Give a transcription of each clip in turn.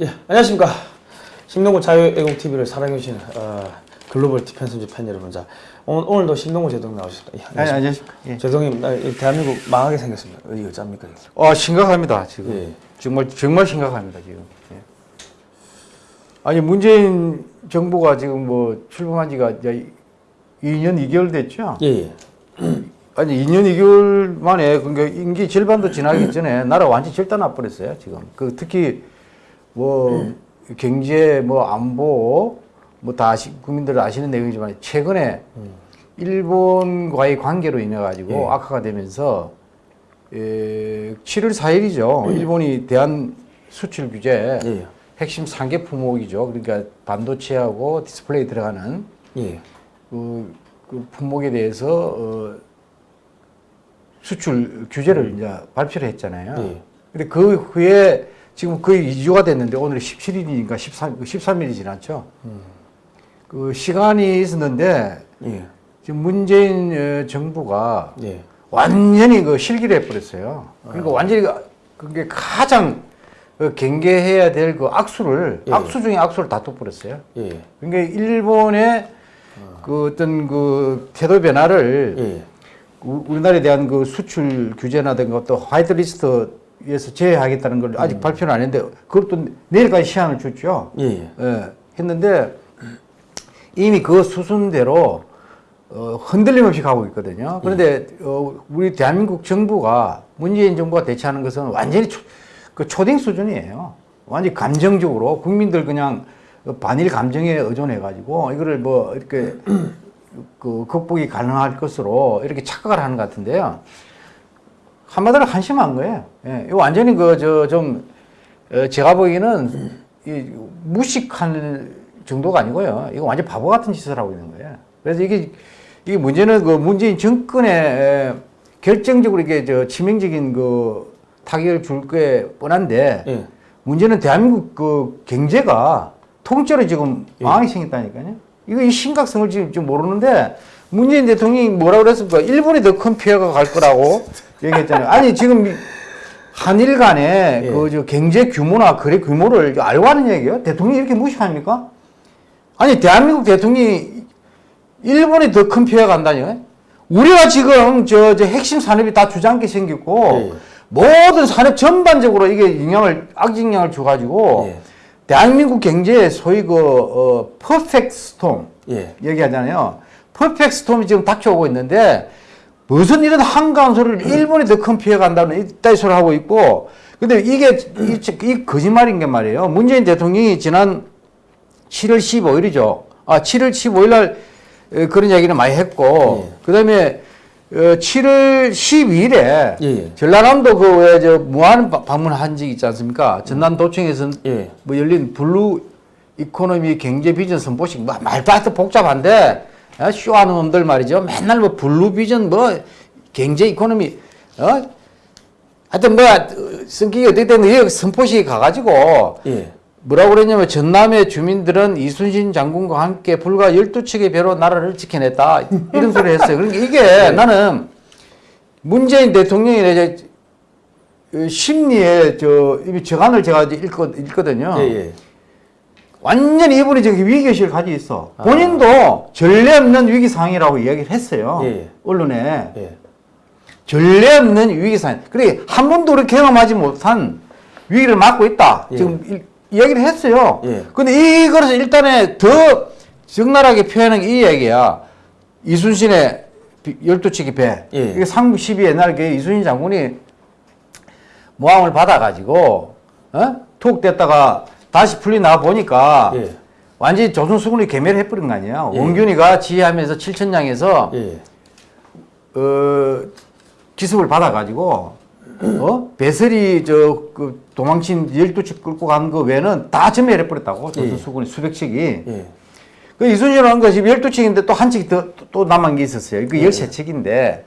예, 안녕하십니까. 신동구 자유애공TV를 사랑해주시는 어, 글로벌 디펜스즈 팬 여러분. 자, 오늘, 오늘도 신동구 제동 나오셨습니다. 예, 아니, 안녕하십니까. 예. 제동님, 나, 이 대한민국 망하게 생겼습니다. 이거? 이거? 어, 심각합니다, 지금. 예. 정말, 정말 심각합니다, 지금. 예. 아니, 문재인 정부가 지금 뭐 출범한 지가 이제 2년 2개월 됐죠? 예, 예. 아니, 2년 2개월 만에, 그러니까 임기 절반도 지나기 전에 나라 완전 절단나 버렸어요, 지금. 그 특히 뭐 경제, 뭐 안보, 뭐 다 아시, 국민들 아시는 내용이지만 최근에 일본과의 관계로 인해 가지고 예. 악화가 되면서 에, 7월 4일이죠. 일본의 대한 수출 규제 예, 예. 핵심 3개 품목이죠. 그러니까 반도체하고 디스플레이 들어가는 예. 그, 그 품목에 대해서 어, 수출 규제를 이제 발표를 했잖아요. 예. 근데 그 후에 지금 거의 2주가 됐는데 오늘이 17일이니까 13, 13일이 지났죠. 그 시간이 있었는데 예. 지금 문재인 어, 정부가 예. 완전히 그 실기를 해버렸어요. 그러니까 완전히 그- 그게 가장 그 경계해야 될 그 악수를 예. 악수 중에 악수를 다 또버렸어요. 예. 그러니까 일본의 그 어떤 그 태도 변화를 예. 우- 우리나라에 대한 그 수출 규제나든가 또 화이트리스트 에서 제외하겠다는 걸 아직 발표는 안 했는데 그것도 내일까지 시한을 줬죠. 예. 예. 예, 했는데 이미 그 수순대로 어, 흔들림 없이 가고 있거든요. 그런데 어, 우리 대한민국 정부가 문재인 정부가 대처하는 것은 완전히 초, 그 초딩 수준이에요. 완전히 감정적으로 국민들 그냥 반일 감정에 의존해 가지고 이거를 뭐 이렇게 그 극복이 가능할 것으로 이렇게 착각을 하는 것 같은데요. 한마디로 한심한 거예요. 예, 이거 완전히 그 저 좀 제가 보기에는 이 무식할 정도가 아니고요. 이거 완전 바보 같은 짓을 하고 있는 거예요. 그래서 이게 이게 문제는 그 문재인 정권에 에, 결정적으로 이게 저 치명적인 그 타격을 줄 게 뻔한데 예. 문제는 대한민국 그 경제가 통째로 지금 예. 망하게 생겼다니까요. 이거 이 심각성을 지금 좀 모르는데 문재인 대통령이 뭐라고 그랬습니까? 일본이 더 큰 피해가 갈 거라고 얘기했잖아요. 아니 지금 이 한일 간의 예. 그저 경제 규모나 거래 규모를 알고 하는 얘기예요. 대통령이 이렇게 무식합니까? 아니 대한민국 대통령이 일본이 더 큰 피해가 간다니요. 우리가 지금 저, 저 핵심 산업이 다 주저앉게 생겼고 예. 모든 산업 전반적으로 이게 영향을 악영향을 줘가지고 예. 대한민국 경제에 소위 그 어, perfect storm 예. 얘기하잖아요. perfect storm이 지금 닥쳐오고 있는데 무슨 이런 한가한 소리를 일본이 더 큰 피해 간다는 이따위 소리 하고 있고 근데 이게 이, 이 거짓말인 게 말이에요. 문재인 대통령이 지난 7월 15일이죠. 아, 7월 15일 날 에, 그런 얘기를 많이 했고 예. 그다음에 어, 7월 12일에 예, 예. 전라남도 그 왜 저 무안 바- 방문한 적이 있지 않습니까? 전남도청에서 예. 뭐 열린 blue economy 경제 비전 선포식 뭐 말도 하여튼 복잡한데 어, 쇼하는 놈들 말이죠. 맨날 뭐 blue 비전 뭐 경제 economy 어 하여튼 뭐 성격이 어떻게 여기 선포식에 가가지고 예. 뭐라고 그랬냐면 전남의 주민들은 이순신 장군과 함께 불과 12척의 배로 나라를 지켜냈다. 이런 소리 했어요. 그러니까 이게 나는 문재인 그 심리에 저 이미 저간을 제가 읽거, 읽거든요. 예. 예. 완전히 이분이 저기 위기의식을 가지고 있어. 본인도 전례 없는 위기 상황이라고 이야기를 했어요. 예. 언론에. 예. 전례 없는 위기 상황. 그래 한 번도 그렇게 경험하지 못한 위기를 맞고 있다. 예. 지금 일- 이야기를 했어요. 예. 근데 이거를 일단에 더 적나라하게 표현한 게이 얘기야. 이순신의 비- 열두치기 배. 예. 이게 상부 12 옛날 그 이순신 장군이 모함을 받아가지고 어? 툭 됐다가 다시 풀리 나와 보니까 예. 완전히 조선 수군이 개멸을 해버린 거 아니야. 예. 원균이가 지휘하면서 칠천량에서 예. 어, 기습을 받아가지고, 어? 배설이 저, 그 도망친 12척 끌고 간그 외는 다 전멸해버렸다고. 조선 예. 수군이 수백 척이. 예. 그 이순신을 한 것이 12척인데 또 한 척이 더, 또 남은 게 있었어요. 그 13척인데.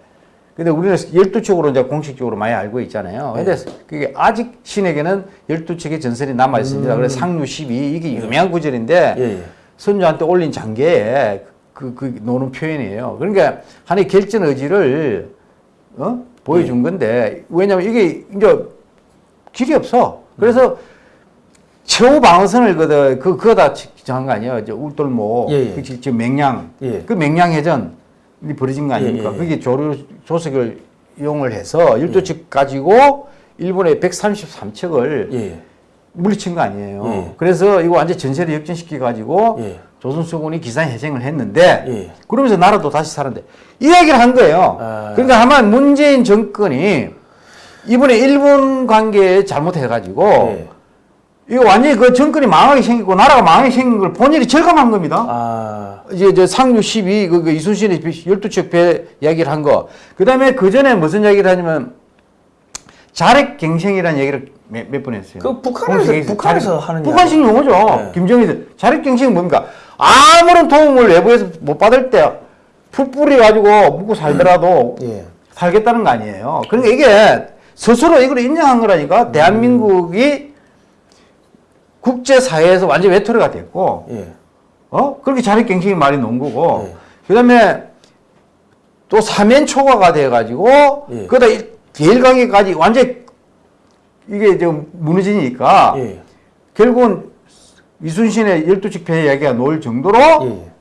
근데 우리는 12척으로 이제 공식적으로 많이 알고 있잖아요. 근데 그게 아직 신에게는 12척의 전설이 남아 있습니다. 그래서 상류 12, 이게 유명한 구절인데. 예. 예. 선조한테 올린 장계에 그, 그 노는 표현이에요. 그러니까 하나의 결전 의지를 어? 보여준 건데 왜냐면 이게 이제 길이 없어. 그래서 최후 방어선을 그, 그, 그거다 정한 거 아니에요? 저 울돌목, 예, 예. 그 지- 지금 맹양, 예. 그 맹양 해전이 벌어진 거 아닙니까? 예, 예, 예. 그게 조류 조석을 이용을 해서 일도측 가지고 일본의 133척을 예. 물리친 거 아니에요. 예. 그래서 이거 완전 전세를 역전시켜 가지고 예. 조선수군이 기산해쟁을 했는데 예. 그러면서 나라도 다시 살았는데 이 얘기를 한 거예요. 아. 그러니까 아마 문재인 정권이 이번에 일본 관계에 잘못해가지고 예. 이거 완전히 그 정권이 망하게 생기고 나라가 망하게 생긴 걸 본인이 절감한 겁니다. 아. 이제 저 상류 12, 그, 그 이순신의 12척 배 이야기를 한 거. 그 다음에 그 전에 무슨 이야기를 하냐면 자력갱생이라는 얘기를 몇 번 했어요. 그 북한에서- 북한에서 하는 북한식 용어죠. 네. 김정일 자력갱생이 뭡니까? 아무런 도움을 외부에서 못 받을 때 풀뿌리 가지고 묵고 살더라도 예. 살겠다는 거 아니에요. 그러니까 이게 스스로 이걸 인정한 거라니까 대한민국이 국제사회에서 완전 외톨이가 됐고 예. 어? 그렇게 자력갱생이 말이 놓은 거고 네. 그다음에 또 사면 초과가 돼가지고 예. 그러다 이- 대일관계까지 완전 이게 좀 무너지니까 예. 결국은 이순신의 열두칙 폐 이야기가 놓을 정도로 예.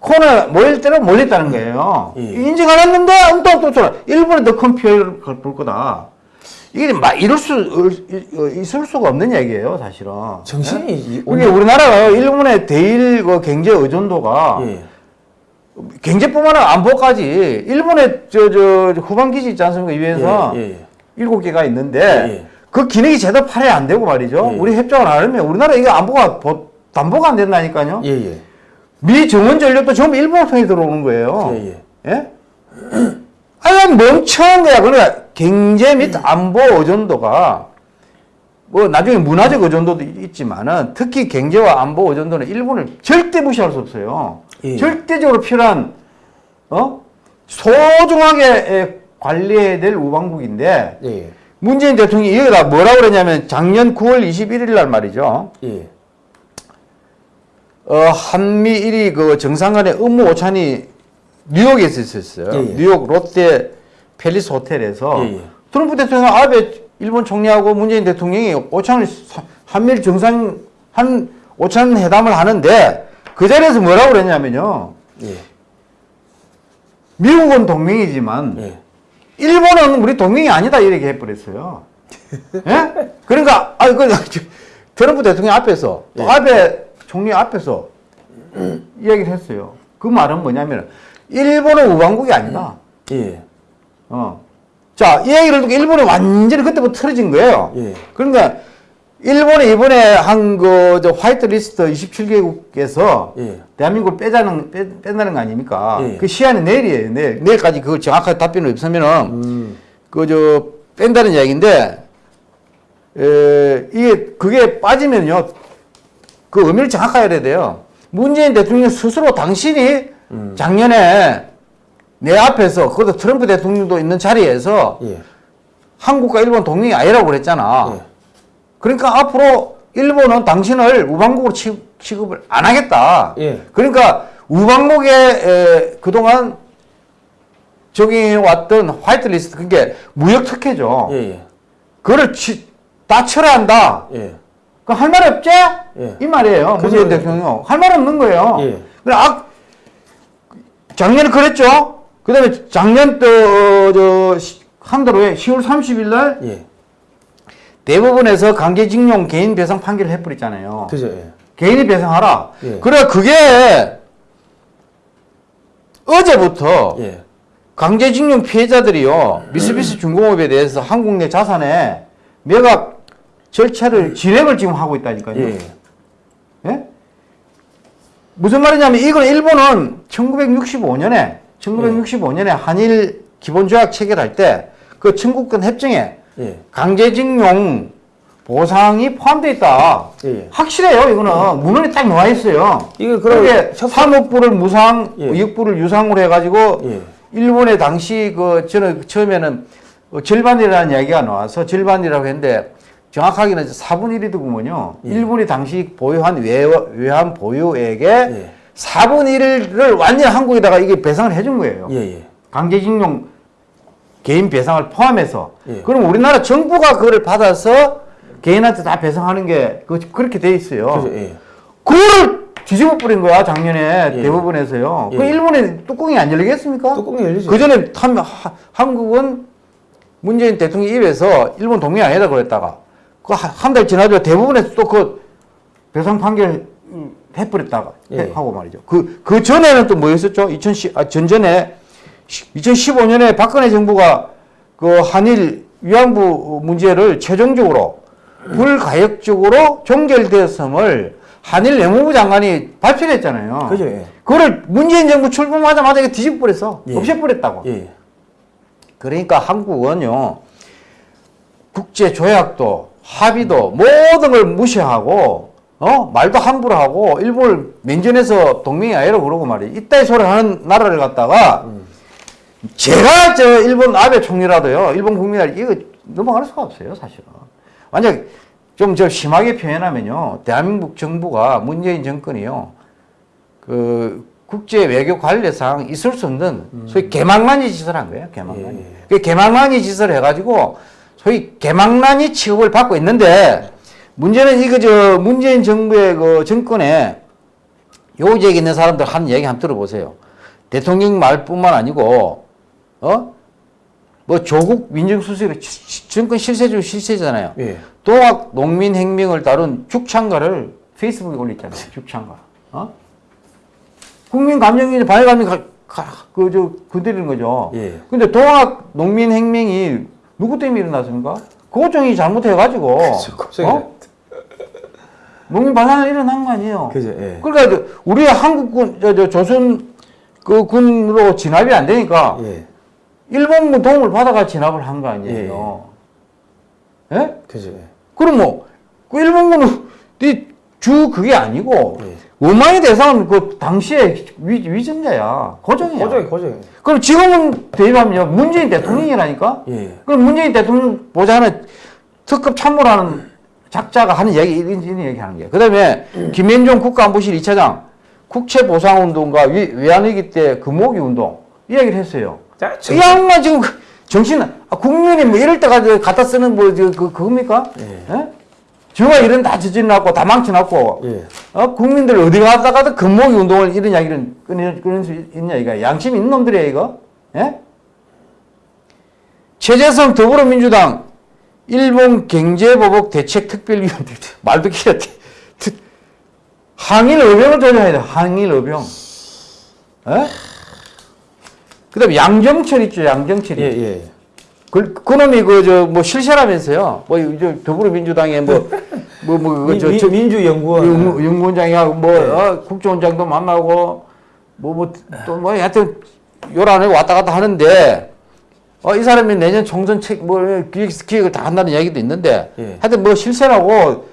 코너에 모일 때로 몰렸다는 거예요. 예. 인정 안 했는데 엉뚱 또 일본에 더 큰 피해를 볼 거다. 이게 막 이럴 수 어, 있을 수가 없는 얘기예요, 사실은. 정신이 이- 그게 우리나라가 일본의 대일 그 경제 의존도가 예. 경제뿐만 아니라 안보까지 일본의 저, 저 후방 기지 있지 않습니까? 이외에서 예, 예. 일곱 개가 있는데 예. 그 기능이 제대로 발휘 안 되고 말이죠. 예. 우리 협정을 안 하면 우리나라 이게 안보가 보- 담보가 안 된다니까요. 예, 예. 미 정원 전력도 전부 일본 편에 들어오는 거예요. 예, 예. 예? 아니 멍청한 거야. 그러니까 경제 및 안보 의존도가 뭐 나중에 문화적 의존도도 있지만은 특히 경제와 안보 의존도는 일본을 절대 무시할 수 없어요. 예. 절대적으로 필요한 어 소중하게 에, 관리해야 될 우방국인데 예, 예. 문재인 대통령이 여기다 뭐라고 그러냐면 작년 9월 21일 날 말이죠. 예. 어, 한미 일이 그 정상 간의 업무 오찬이 뉴욕에서 있었어요. 예, 예. 뉴욕 롯데 팰리스 호텔에서 예, 예. 트럼프 대통령 아베 일본 총리하고 문재인 대통령이 오찬을 사- 한미일 정상 한 오찬 회담을 하는데 그 자리에서 뭐라고 그랬냐면요. 예. 미국은 동맹이지만 예. 일본은 우리 동맹이 아니다 이렇게 해버렸어요. 예? 그러니까 아 그 트럼프 대통령 앞에서 또 예. 아베 총리 앞에서 이야기를 했어요. 그 말은 뭐냐면 일본은 우방국이 아니다. 예. 어. 자, 이 얘기를 듣고 일본이 완전히 그때부터 틀어진 거예요. 예. 그러니까 일본이 이번에 한그저 화이트 리스트 27개국에서 예. 대한민국을 빼자는 빼, 뺀다는 거 아닙니까? 예. 그 시한이 내일이에요. 내일 내일까지 그 정확하게 답변을 없으면은 음. 그저 뺀다는 이야기인데 에, 이게 그게 빠지면요 그 의미를 정확하게 해야 돼요. 문재인 대통령 스스로 당신이 음. 작년에 내 앞에서 그것도 트럼프 대통령도 있는 자리에서 예. 한국과 일본 동맹이 아니라고 그랬잖아. 예. 그러니까 앞으로 일본은 당신을 우방국으로 취- 취급을 안 하겠다. 예. 그러니까 우방국에 에, 그동안 적용해 왔던 화이트 리스트 그게 무역 특혜죠. 예, 예. 그거를 치, 다 철회한다. 예. 그할말 없지? 예. 이 말이에요. 문재인 대통령 할 말 없는 거예요. 예. 그래 아, 작년에 그랬죠. 그 다음에 작년 또저한 달 후에 10월 30일 날 예. 대법원에서 강제징용 개인 배상 판결을 해버렸잖아요. 그죠, 예. 개인이 배상하라. 예. 그래 그게 어제부터 예. 강제징용 피해자들이요 미쓰비시 중공업에 대해서 한국 내 자산에 매각 절차를 진행을 지금 하고 있다니까요. 예. 예? 무슨 말이냐면 이건 일본은 1965년에 1965년에 한일 기본조약 체결할 때 그 청구권 협정에 예. 강제징용 보상이 포함되어 있다. 예, 예. 확실해요. 이거는 문헌에 딱 나와 있어요. 이거 그럼 그게 협- 사업부를 무상, 예. 의역부를 유상으로 해가지고 예. 일본의 당시 그 저는 처음에는 어, 절반이라는 이야기가 나와서 절반이라고 했는데 정확하게는 4분의 1이더구먼요. 예. 일본이 당시 보유한 외, 외환 보유액의 예. 4분의 1을 완전 한국에다가 이게 배상을 해준 거예요. 예, 예. 강제징용 개인 배상을 포함해서. 예. 그럼 우리나라 정부가 그거를 받아서 개인한테 다 배상하는 게 그, 그렇게 돼 있어요. 그죠, 예. 그거를 뒤집어 버린 거야 작년에 예. 대법원에서요. 그 예. 일본에 뚜껑이 안 열리겠습니까? 뚜껑이 열리죠. 그 전에 한, 한국은 문재인 대통령 입에서 일본 동의 아니다 그랬다가 그 한 달 지나죠 대법원에서 또 그 배상 판결 음, 해버렸다가 예. 하고 말이죠. 그, 그 전에는 또 뭐였었죠? 2010, 아, 전전에 2015년에 박근혜 정부가 그 한일 위안부 문제를 최종적으로 불가역적으로 종결되었음을 한일 외무부 장관이 발표를 했잖아요. 그죠, 예. 그거를 문재인 정부 출범하자마자 이거 뒤집어 버렸어. 예. 없애버렸다고. 예. 그러니까 한국은요, 국제 조약도 합의도 모든 걸 무시하고, 어? 말도 함부로 하고, 일본을 면전에서 동맹이 아니라고 그러고 말이야. 이따위 소리 하는 나라를 갖다가, 제가 저 일본 아베 총리라도요, 일본 국민들 이거 넘어갈 수가 없어요, 사실은. 완전 좀저 심하게 표현하면요, 대한민국 정부가 문재인 정권이요, 그 국제 외교 관례상 있을 수 없는 소위 개망난이 짓을 한 거예요. 개망난이. 예. 그 개망난이 짓을 해가지고 소위 개망난이 취급을 받고 있는데 문제는 이거 저 문재인 정부의 그 정권에 요직에 있는 사람들 하는 얘기 한번 들어보세요. 대통령 말뿐만 아니고 어? 뭐 조국 민정수석이 정권 실세 중 실세잖아요. 예. 동학 농민 혁명을 다룬 죽창가를 페이스북에 올렸잖아요. 죽창가. 어? 국민 감정이 발감이 그저 건드리는 거죠. 예. 근데 동학 농민 혁명이 누구 때문에 일어났습니까? 고종이 잘못해가지고 그렇죠. 어? 농민 반란이 일어난 거 아니에요. 그죠, 예. 그러니까 저 우리 한국군 저, 저 조선 그 군으로 진압이 안 되니까 예. 일본군 도움을 받아가 진압을 한 거 아니에요. 예? 그죠, 예. 그럼 뭐, 그 일본군은 네주 그게 아니고, 예. 원망의 대상은 그 당시에 위, 위전자야. 고정이야. 고정이, 고정이. 그럼 지금은 대입하면요, 문재인 대통령이라니까? 예. 그럼 문재인 대통령 보자는 특급 참모라는 작자가 하는 얘기, 이런, 이런 얘기 하는 거예요. 그 다음에 김현종 국가안보실 2차장, 국채보상운동과 위, 외환위기 때 금모기 운동, 이 얘기를 했어요. 자, 이 양반 지금 그 정신, 아, 국민이 뭐 이럴 때가 저 갖다 쓰는 뭐, 저, 그, 그겁니까? 예. 예? 저가 이런 다 저질러놨고, 다 망쳐놨고, 예. 어? 국민들 어디 가다가도 금모기 운동을 이런 이야기를 끊을, 끊을 수 있냐, 이거. 양심 있는 놈들이에요, 이거? 예? 최재성 더불어민주당 일본 경제보복 대책 특별위원회 말도 기가 항일 의병을 조져야 돼 항일 의병 예? 그 다음에 양정철 있죠 양정철이 예, 예. 그, 그놈이 그 저 뭐 실세라면서요 뭐저 더불어민주당에 뭐 뭐 뭐저 민, 민주연구원. 연구원장이하고 뭐 어, 국정원장도 만나고 뭐 뭐 또뭐 하여튼 요란에 왔다 갔다 하는데 어, 이 사람이 내년 총선 책뭐 기획 기획을 다 한다는 이야기도 있는데 예. 하여튼 뭐 실세라고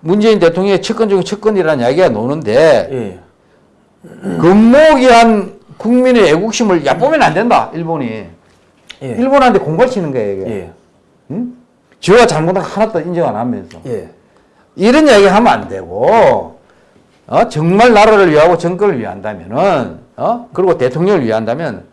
문재인 대통령의 측근 중에 측근이라는 이야기가 노는데 예. 금목이한 국민의 애국심을 얕보면 안 된다 일본이 예. 일본한테 공갈 치는 거예요 이게 예. 응? 지가 잘못한 거 하나도 인정 안 하면서 예. 이런 이야기 하면 안 되고, 어, 정말 나라를 위하고 정권을 위한다면은, 어, 그리고 대통령을 위한다면,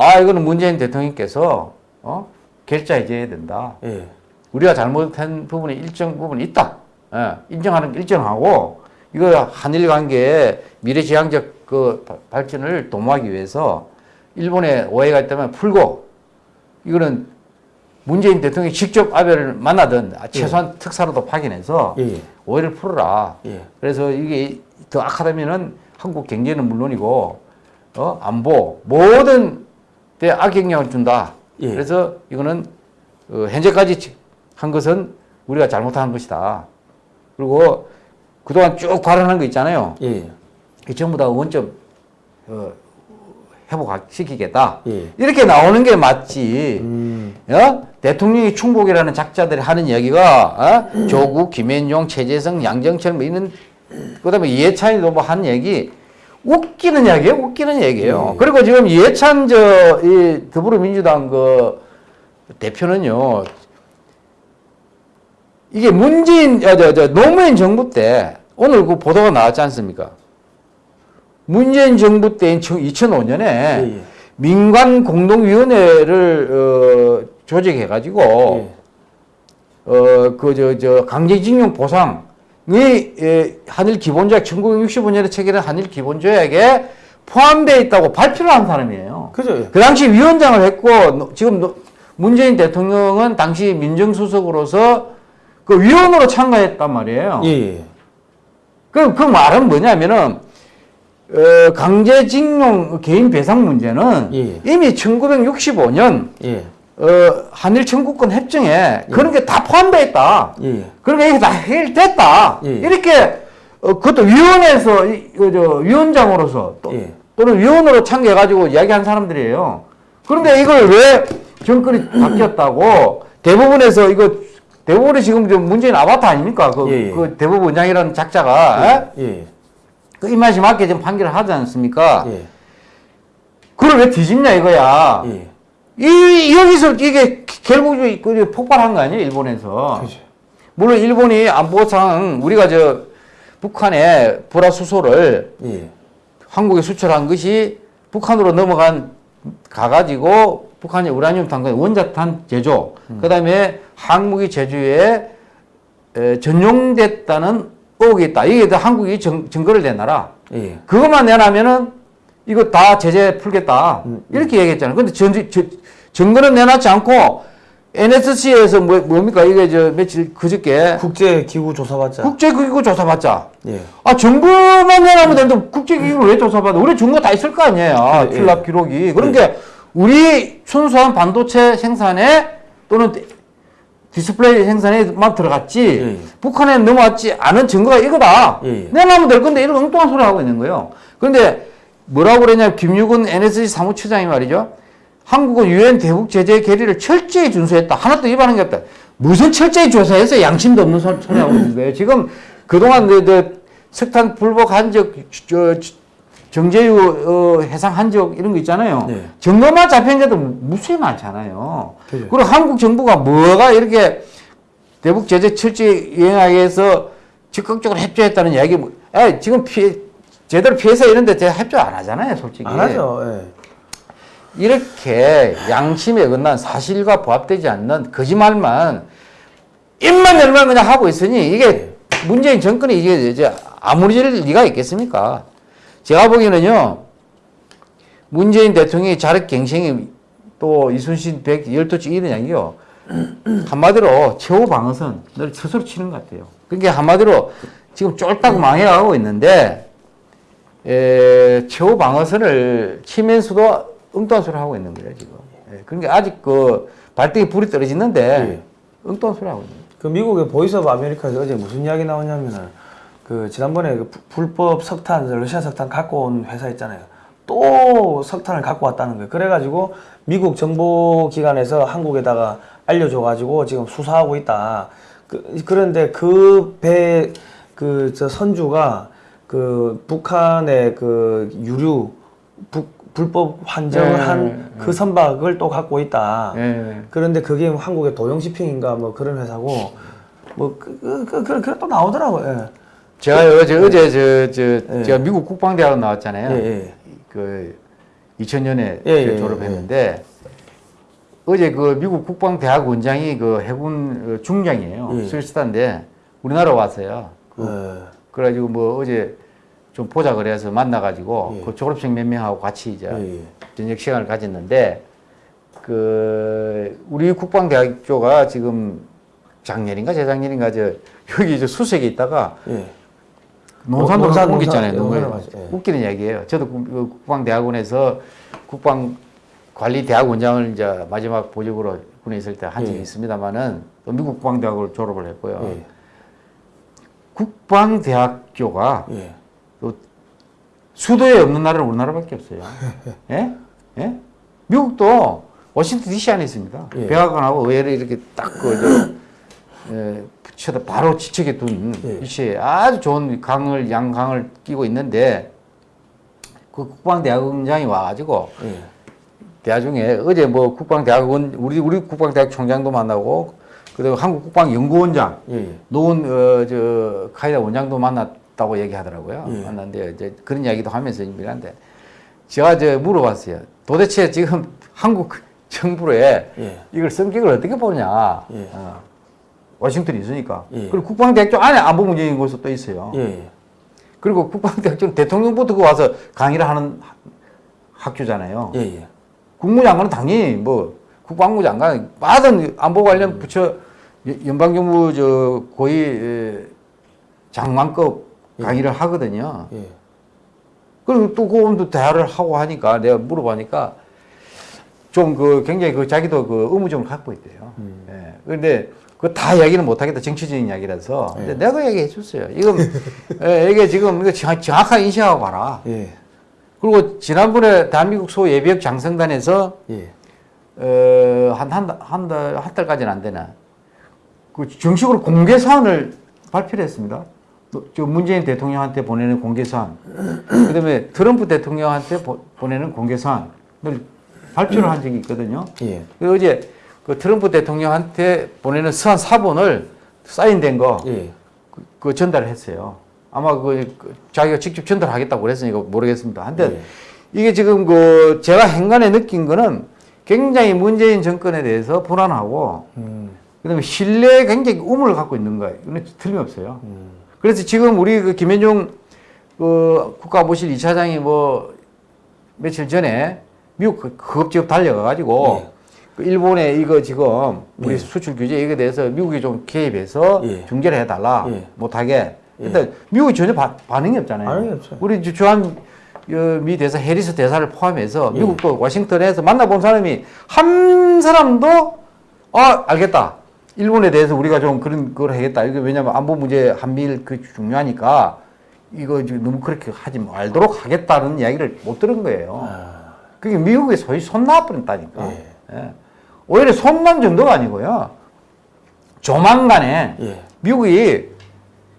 아, 이거는 문재인 대통령께서, 어, 결자해줘야 된다. 예. 우리가 잘못한 부분이 일정 부분이 있다. 예, 인정하는 게 일정하고, 이거 한일 관계의 미래지향적 그 바- 발전을 도모하기 위해서 일본에 오해가 있다면 풀고, 이거는 문재인 대통령이 직접 아베를 만나든 최소한 특사로도 파견해서 예. 예. 오해를 풀어라. 예. 그래서 이게 더 악하다면은 한국 경제는 물론이고 어 안보 모든 데 악영향을 준다. 예. 그래서 이거는 어, 현재까지 한 것은 우리가 잘못한 것이다. 그리고 그동안 쭉 발언한 거 있잖아요. 예. 이 전부 다 원점 어, 회복시키겠다. 예. 이렇게 나오는 게 맞지. 음. 어? 대통령이 충복이라는 작자들이 하는 이야기가 어? 조국, 김현종, 최재성, 양정철 뭐 이런 그다음에 이해찬이도 뭐 하는 얘기 웃기는 이야기예요. 웃기는 얘기예요. 예. 그리고 지금 이해찬 저 이 더불어민주당 그 대표는요. 이게 문재인 아, 저, 저 노무현 정부 때 오늘 그 보도가 나왔지 않습니까? 문재인 정부 때인 2005년에 예, 예. 민관 공동위원회를 어, 조직해가지고 예. 어 그 저 저 강제징용 보상이 예, 한일 기본조약 1965년에 체결한 한일 기본조약에 포함되어 있다고 발표를 한 사람이에요. 그죠? 예. 그 당시 위원장을 했고 노- 지금 노- 문재인 대통령은 당시 민정수석으로서 그 위원으로 참가했단 말이에요. 예, 예. 그, 그 말은 뭐냐면은, 어, 강제징용 개인 배상 문제는 예. 이미 1965년, 예. 어, 한일 청구권 협정에 그런 게 다 포함되어 있다. 예. 그러니까 이게 다 해결됐다. 예. 이렇게, 어, 그것도 위원회에서, 이- 그 저, 위원장으로서 또, 예. 또는 위원으로 참여해가지고 이야기한 사람들이에요. 그런데 이걸 왜 정권이 바뀌었다고 대부분에서 이거 대부분이 지금 저 문재인 아바타 아닙니까? 그, 예, 예. 그 대법원장이라는 작자가 에? 예. 그 입맛이 맞게 지금 판결을 하지 않습니까? 예. 그걸 왜 뒤집냐 이거야. 예. 이 여기서 이게 결국 그 폭발한 거 아니에요 일본에서. 그죠. 물론 일본이 안보상 우리가 저 북한의 불화수소를 예. 한국에 수출한 것이 북한으로 넘어간 가가지고 북한의 우라늄 탄건 원자탄 제조, 그다음에 항무기 제조에 에, 전용됐다는 의혹이 있다. 이게 다 한국이 정, 증거를 내놔라. 예. 그것만 내놔면은 이거 다 제재 풀겠다. 음, 이렇게 얘기했잖아요. 근데 전, 저, 증거는 내놓지 않고 NSC에서 뭐, 뭡니까? 이게 저 며칠 그저께 국제 기구 조사받자. 국제기구 조사받자. 예. 아, 정부만 내놔면 되는데 국제기구를 왜 조사받아? 우리 증거 다 있을 거 아니에요. 예, 출납 기록이. 그러니까 우리 순수한 반도체 생산에 또는 디스플레이 생산에만 들어갔지 예. 북한에 넘어가지 않은 증거가 이거다. 예, 예. 내놔면 될 건데 이런 엉뚱한 소리 하고 있는 거예요. 그런데 뭐라고 그랬냐 김유근 NSC 사무처장이 말이죠. 한국은 유엔 대북 제재 결의를 철저히 준수했다. 하나도 위반한 게 없다. 무슨 철저히 조사해서 양심도 없는 소- 소리 하고 있는 거예요. 지금 그동안 그, 그 석탄 불복 한적 저, 정제유 어, 해상 한적 이런 거 있잖아요. 네. 증거만 잡힌 게도 무수히 많잖아요. 그죠. 그리고 한국 정부가 뭐가 이렇게 대북 제재 철저히 이행하기 위해서 적극적으로 협조했다는 이야기 뭐, 에 지금 피해 제대로 피해서 이런데 제가 협조 안 하잖아요, 솔직히. 안 하죠. 예. 이렇게 양심에 어긋난 사실과 부합되지 않는 거짓말만 입만 열면 그냥 하고 있으니 이게 문재인 정권이 이게 이제 아무리 질 리가 있겠습니까? 제가 보기에는요, 문재인 대통령의 자력 갱생이 또 이순신 백 열도치 이런 이야기요. 한마디로 최후 방어선 늘 스스로 치는 것 같아요. 그러니까 한마디로 지금 쫄딱 망해가고 있는데 에, 최후 방어선을 치면서도 엉뚱한 소리 하고 있는 거예요 지금. 예, 그러니까 아직 그 발등에 불이 떨어지는데 예. 엉뚱한 소리 하고 있는 거예요. 그 미국의 Voice of America에서 어제 무슨 이야기 나오냐면은 그 지난번에 그 부- 불법 석탄 러시아 석탄 갖고 온 회사 있잖아요. 또 석탄을 갖고 왔다는 거예요. 그래가지고 미국 정보 기관에서 한국에다가 알려줘가지고 지금 수사하고 있다. 그, 그런데 그 배 그 저 선주가 그 북한의 그 유류 북, 불법 환정을 네, 한그 선박을 또 갖고 있다. 예. 그런데 그게 뭐 한국의 도용시핑인가 뭐 그런 회사고 뭐그 그, 그, 그, 그래 또 나오더라고. 예. 제가 어제 어제 저, 저 예. 제가 미국 국방대학 나왔잖아요. 예, 예. 그 2000년에 예, 예, 졸업했는데 어제 그 미국 국방대학 원장이 그 해군 어, 중장이에요. 예. 스위스탄데 우리나라 왔어요. 어, 그래가지고 뭐 어제 좀 보자 그래서 만나가지고 예. 그 졸업생 몇 명하고 같이 이제 예, 예. 저녁 시간을 가졌는데 그 우리 국방대학교가 지금 작년인가 재작년인가 저 여기 저 수색에 있다가 예. 논산으로 논산, 옮겼잖아요. 논산. 논산으로 가죠. 예. 웃기는 이야기예요. 저도 국- 그 국방대학원에서 국방관리대학원장을 이제 마지막 보직으로 군에 있을 때 한 적이 예. 있습니다만은 또 미국 국방대학을 졸업을 했고요. 예. 국방대학교가 예. 수도에 없는 나라는 우리나라밖에 없어요. 예? 예? 미국도 워싱턴 DC 안에 있습니다. 예. 백악관하고 의회를 이렇게 딱 그, 저, 예, 붙여다 바로 지척에 둔 예. 위치에 아주 좋은 강을, 양강을 끼고 있는데 그 국방대학원장이 와가지고 예. 대화 중에 어제 뭐 국방대학원, 우리, 우리 국방대학 총장도 만나고 그리고 한국국방연구원장 예. 노원 어, 저 카이다 원장도 만났다고 얘기하더라고요. 예. 만났는데 이제 그런 이야기도 하면서 얘기하는데 제가 저 물어봤어요. 도대체 지금 한국 정부에 예. 이걸 성격을 어떻게 보냐. 예. 어. 워싱턴이 있으니까. 예. 그리고 국방대학교 안에 안보 문제인 곳도 또 있어요. 예, 예. 그리고 국방대학교는 대통령부터 그 와서 강의를 하는 하- 학교잖아요. 국무장관은 당연히 뭐 국방부 장관 받은 안보 관련 부처 연- 연방정부 저 에, 장관급 강의를 하거든요. 예. 그리고 또 그분도 대화를 하고 하니까 내가 물어보니까 좀 그 굉장히 그 자기도 그 의무점을 갖고 있대요. 예. 그런데 그 다 이야기는 못하겠다 정치적인 이야기라서. 근데 내가 그 얘기해 줬어요. 이거 예, 이게 지금 이거 정- 정확하게 인식하고 가라. 예. 그리고 지난번에 대한민국 소 예비역 장성단에서 예. 어, 한, 한, 달- 한 달, 한 달까지는 안 되나. 그 정식으로 공개 사안을 발표를 했습니다. 또저 문재인 대통령한테 보내는 공개 사안. 그 다음에 트럼프 대통령한테 보, 보내는 공개 사안을 발표를 한 적이 있거든요. 예. 그 어제 그 트럼프 대통령한테 보내는 서한 사본을 사인된 거, 예. 그, 그 전달을 했어요. 아마 그, 그 자기가 직접 전달하겠다고 그랬으니까 모르겠습니다. 한데 예. 이게 지금 그 제가 행간에 느낀 거는 굉장히 문재인 정권에 대해서 불안하고 음. 그 다음에 신뢰에 굉장히 우물을 갖고 있는 거예요. 이건 틀림없어요. 음. 그래서 지금 우리 그 김현중 그 국가보실 이차장이뭐 며칠 전에 미국 그 급지급 달려가가지고 예. 그 일본에 이거 지금 우리 예. 수출 규제 이거에 대해서 미국이 좀 개입해서 예. 중재를 해달라 예. 못하게. 근데 미국이 전혀 바- 반응이 없잖아요. 반응이 없어요. 우리 주- 주한 어, 미 대사 해리스 대사를 포함해서 예. 미국도 워싱턴에서 만나본 사람이 한 사람도 아 알겠다. 일본에 대해서 우리가 좀 그런 걸 하겠다. 이게 왜냐면 안보 문제 한미일 그 중요하니까 이거 지금 너무 그렇게 하지 말도록 하겠다는 이야기를 못 들은 거예요. 아. 그게 미국에 소위 손 놔버린다니까. 예. 예. 오히려 손난 정도가 아니고요. 조만간에 예. 미국이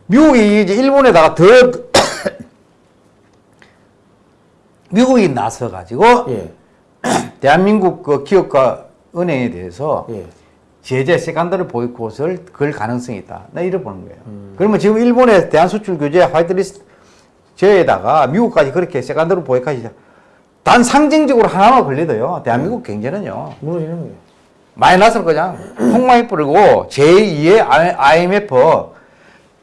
미국이 이제 일본에다가 더 미국이 나서 가지고 예. 대한민국 그 기업과 은행에 대해서 예. 제재 세간다르 보이콧을 걸 가능성이 있다. 나 이래 보는 거예요. 음. 그러면 지금 일본의 대한 수출 규제 화이트리스트 제에다가 미국까지 그렇게 세간다르 보이콧이 단 상징적으로 하나만 걸리도요. 대한민국 경제는요. 무너지는 거예요. 마이너스로 그냥 폭망이 뿌리고 제2의 IMF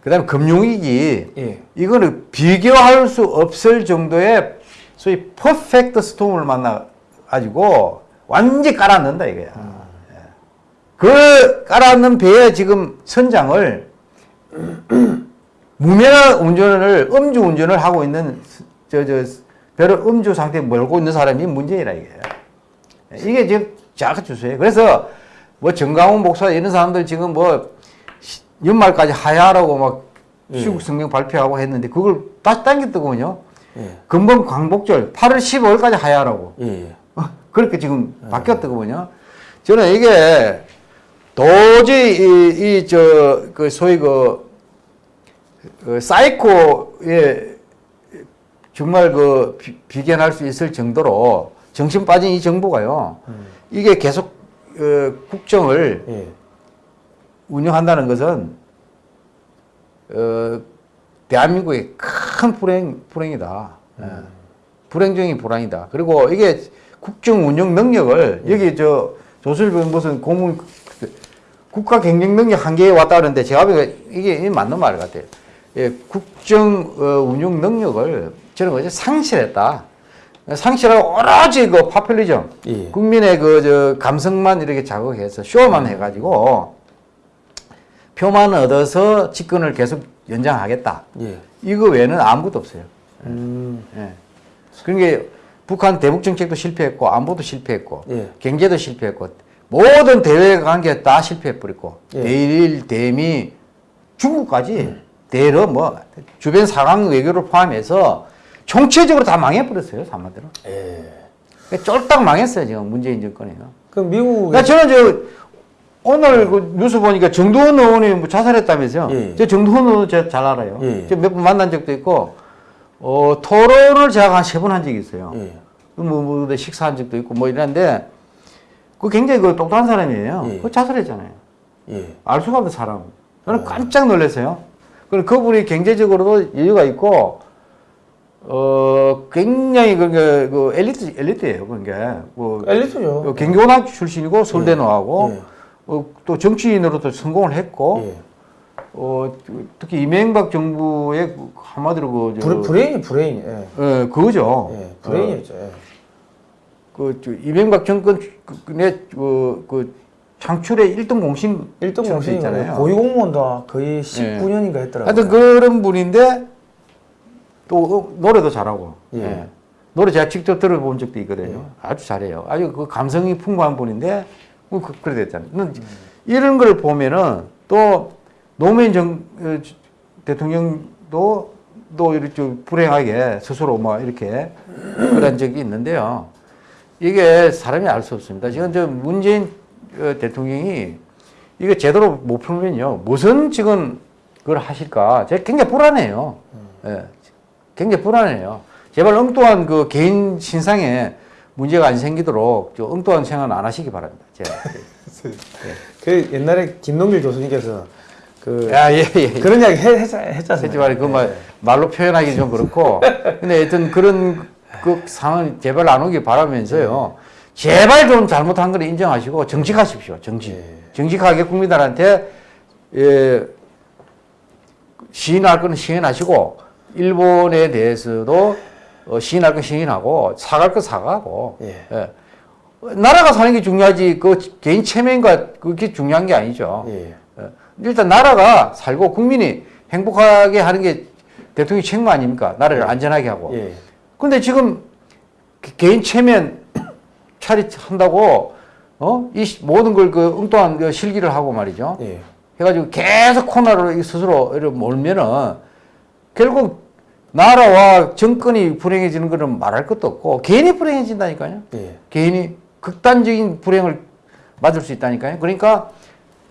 그 다음에 금융위기 예. 이거는 비교할 수 없을 정도의 소위 퍼펙트 스톰을 만나 가지고 완전히 깔아넣는다 이거야. 예. 그 깔아넣는 배에 지금 선장을 무면허 운전을 음주 운전을 하고 있는 저 저 배를 음주 상태에 몰고 있는 사람이 문제이라 이게요. 이게 지금 자가 주세요. 그래서 뭐 정강훈 목사 이런 사람들 지금 뭐 시- 연말까지 하야라고 막 예. 시국 성경 발표하고 했는데 그걸 다시 당겼더군요. 예. 금번 광복절 8월 15일까지 하야라고. 예. 예. 어, 그렇게 지금 바뀌었더군요. 저는 이게 도저히 이 저 그 소위 그, 그 사이코에 정말 그 비, 비견할 수 있을 정도로 정신 빠진 이 정부가요. 이게 계속 어, 국정을 예. 운영한다는 것은 어, 대한민국의 큰 불행 불행이다. 예. 불행 중의 불행이다. 그리고 이게 국정 운영 능력을 여기 저 조선일보 무슨 고문 국가 경쟁 능력 한계에 왔다 그러는데 제가 보기에 이게 맞는 말 같아요. 예, 국정 어, 운영 능력을 저는 어제 상실했다. 상실하고 오로지 그 파퓰리즘, 예. 국민의 그 저 감성만 이렇게 자극해서 쇼만 해가지고 표만 얻어서 집권을 계속 연장하겠다. 예. 이거 외에는 아무것도 없어요. 음. 예. 그러니까 북한 대북 정책도 실패했고 안보도 실패했고 예. 경제도 실패했고 모든 대외 관계 다 실패해버렸고 예. 대일 대미 중국까지 대러 뭐 주변 상황 외교를 포함해서 총체적으로 다 망해버렸어요 한마디로 예. 그러니까 쫄딱 망했어요 지금 문재인 정권이요. 그럼 미국 그러니까 저는 저 오늘 그 뉴스 보니까 정두원 의원이 뭐 자살했다면서요. 예. 저 정두원 의원 제가 잘 알아요. 예. 저몇번 만난 적도 있고 어, 토론을 제가 한 세 번 한 적이 있어요. 예. 뭐, 뭐 식사한 적도 있고 뭐 이랬는데 그 굉장히 그 똑똑한 사람이에요. 예. 그 자살했잖아요. 예. 알 수가 없는 사람. 저는 깜짝 놀랐어요. 그리고 그분이 경제적으로도 여유가 있고 어 굉장히 그게 그 엘리트 엘리트예요. 그게 뭐 엘리트죠. 어, 경기고등학교 출신이고 서울대 나오고 예. 어, 또 정치인으로도 성공을 했고 예. 어, 특히 이명박 정부의 그 한마디로 그 저, 브레, 브레인이 브레인. 예. 예, 그거죠. 예. 브레인이었죠. 예. 그 저, 이명박 정권 의 그, 그 창출의 1등 공신 1등 공신이 있잖아요. 고위 공무원도 거의 19년인가 했더라고요. 하여튼 그런 분인데 또 어, 노래도 잘하고 예. 예. 노래 제가 직접 들어본 적도 있거든요. 아주 잘해요. 아주 그 감성이 풍부한 분인데 뭐 그, 그래 됐잖아요. 는 이런 걸 보면은 또 노무현 정 어, 대통령도 또 이렇게 좀 불행하게 스스로 뭐 이렇게 그런 적이 있는데요. 이게 사람이 알 수 없습니다. 지금 저 문재인 어, 대통령이 이거 제대로 못 풀면요. 무슨 지금 그걸 하실까? 제가 굉장히 불안해요. 예. 굉장히 불안해요. 제발 엉뚱한 그 개인 신상에 문제가 안 생기도록 저 엉뚱한 생각 안 하시기 바랍니다. 제가. 그 옛날에 김동길 교수님께서 그 야, 예, 예. 그런 이야기 해, 했, 했잖아요. 하지 말고 그 말, 말로 표현하기 좀 그렇고. 근데 하여튼 그런 그 상황 제발 안 오길 바라면서요. 제발 좀 잘못한 걸 인정하시고 정직하십시오. 정직. 예. 정직하게 국민들한테 예, 시인할 거는 시인하시고 일본에 대해서도 어, 시인할 건 시인하고 사갈 거 사과하고 예. 예. 나라가 사는 게 중요하지 그 개인 체면과 그게 중요한 게 아니죠. 예. 예. 일단 나라가 살고 국민이 행복하게 하는 게 대통령 책무 아닙니까? 나라를 안전하게 하고. 예. 근데 지금 개- 개인 체면 차릿한다고 어? 이 시- 모든 걸 그 엉뚱한 그 실기를 하고 말이죠. 예. 해가지고 계속 코너로 이 스스로 이렇게 몰면은 결국 나라와 정권이 불행해지는 거는 말할 것도 없고 개인이 불행해진다니까요. 예. 개인이 극단적인 불행을 맞을 수 있다니까요. 그러니까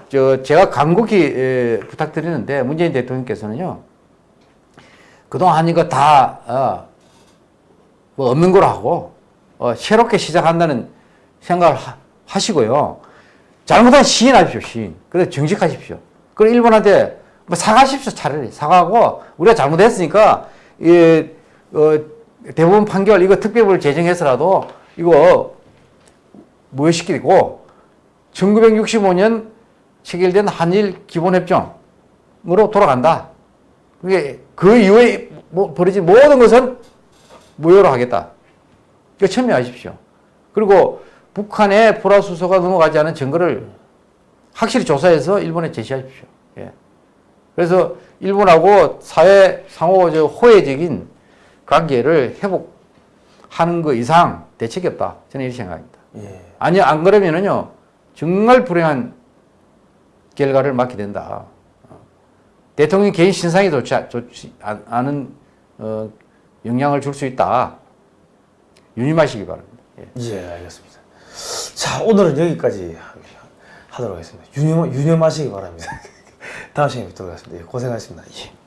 저 제가 간곡히 에, 부탁드리는데 문재인 대통령께서는요 그동안 이거 다 어, 뭐 없는 거로 하고 어, 새롭게 시작한다는 생각을 하, 하시고요. 잘못한 시인하십시오, 시인. 그래 정직하십시오. 그리고 일본한테 뭐 사과하십시오, 차라리 사과하고 우리가 잘못했으니까 이 어, 대부분 판결 이거 특별법을 제정해서라도 이거 무효시키고 1965년 체결된 한일 기본협정으로 돌아간다. 그게 그 이후에 뭐 벌어진 모든 것은 무효로 하겠다. 이거 천명하십시오. 그리고 북한에 포라수소가 넘어가지 않은 증거를 확실히 조사해서 일본에 제시하십시오. 예. 그래서 일본하고 사회 상호 저 호혜적인 관계를 회복하는 거 이상 대책이 없다. 저는 이렇게 생각합니다. 예. 아니 안 그러면은요 정말 불행한 결과를 맞게 된다. 어. 대통령 개인 신상이 좋지, 않- 좋지 않- 않은 어, 영향을 줄 수 있다. 유념하시기 바랍니다. 예. 예, 알겠습니다. 자, 오늘은 여기까지 하도록 하겠습니다. 유념, 유념하시기 바랍니다. 다음 시간에 뵙도록 하겠습니다. 예, 고생하셨습니다. 예.